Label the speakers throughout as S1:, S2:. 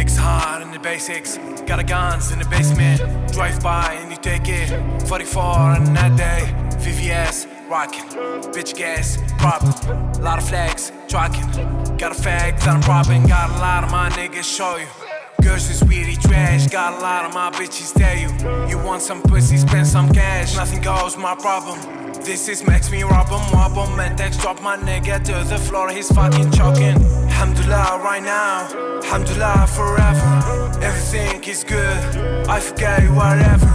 S1: Niggas hard in the basics. Got a guns in the basement. Drive by and you take it. 44 on that day. VVS, rockin'. Bitch gas, robbin'. Lot of flags, tracking. Got a fag that I'm robbing. Got a lot of my niggas show you. Girls is weedy. Got a lot of my bitches tell you. You want some pussy, spend some cash. Nothing goes, my problem. This is makes me rob him, wop him, and text drop my nigga to the floor. He's fucking choking. Alhamdulillah, right now. Alhamdulillah, forever. Everything is good. I forget whatever.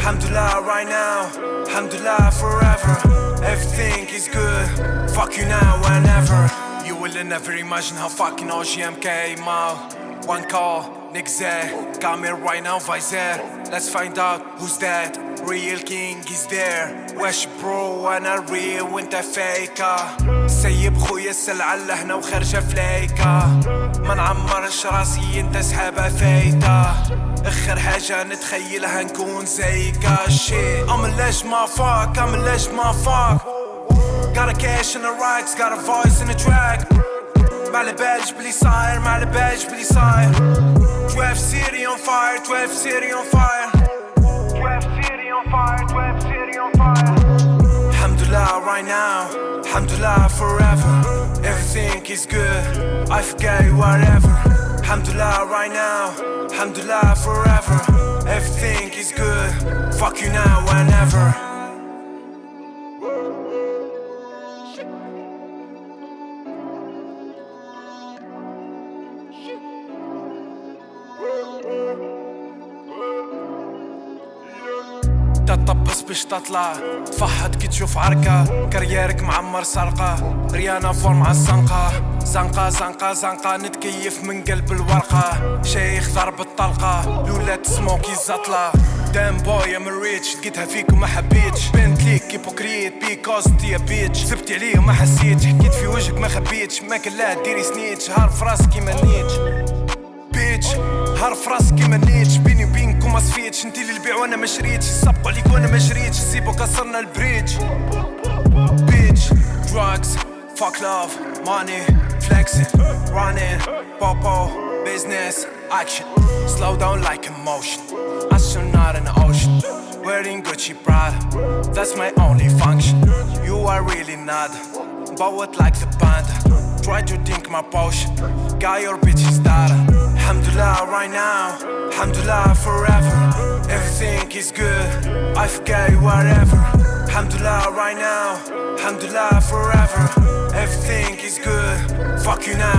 S1: Alhamdulillah, right now. Alhamdulillah, forever. Everything is good. Fuck you now, whenever. You will never imagine how fucking OGM came out. One call, niggas there. Got me right now, visor. Let's find out who's that. Real king is there. واش برو وأنا real وأنت فيكا سيب خويا السلعة لهنا وخارجة فليكا ما نعمرش راسي أنت سحابة فايتة آخر حاجة نتخيلها نكون زيكا شي عملاش ما فاك عملاش ما فاك Got a cash in the rocks, got a voice in the track Mele badge, please sign, mele badge, please sign 12 city on fire, 12 city on fire. 12 city on fire, 12 city on fire. Alhamdulillah right now, Alhamdulillah forever. Everything is good, I forget whatever. Alhamdulillah right now, Alhamdulillah forever. Everything is good, fuck you now whenever. تطبس باش تطلع. تفحط كي تشوف عركة كاريرك معمر سرقة. ريانا فورم على الزنقة. زنقة زنقة زنقة. نتكيف من قلب الورقة. شيخ ضرب الطلقة. لولاد سموكي زطلة. دام بوي ام ريتش لقيتها فيك وما حبيتش. بنت ليك هيبوكريت بيكوز انت يا بيتش سبت عليه وما حسيتش. حكيت في وجهك ما خبيتش. ما كان لا ديري سنيتش. هار في راسك كيما نيتش. بيتش هار في راسك كيما نيتش بيني وبينكم ما صفيتش انتي اللي البيع وانا ما شريتش يسبقوا عليك وانا ما جريتش سيبو كسرنا البريدج بيتش drugs fuck love money flexing running popo business action slow down like emotion astronaut in the ocean wearing Gucci Prada that's my only function you are really not but what like the panda try to drink my potion got your bitch's data Alhamdulillah right now. Alhamdulillah forever. Everything is good. I forget whatever. Alhamdulillah right now. Alhamdulillah forever. Everything is good. Fuck you now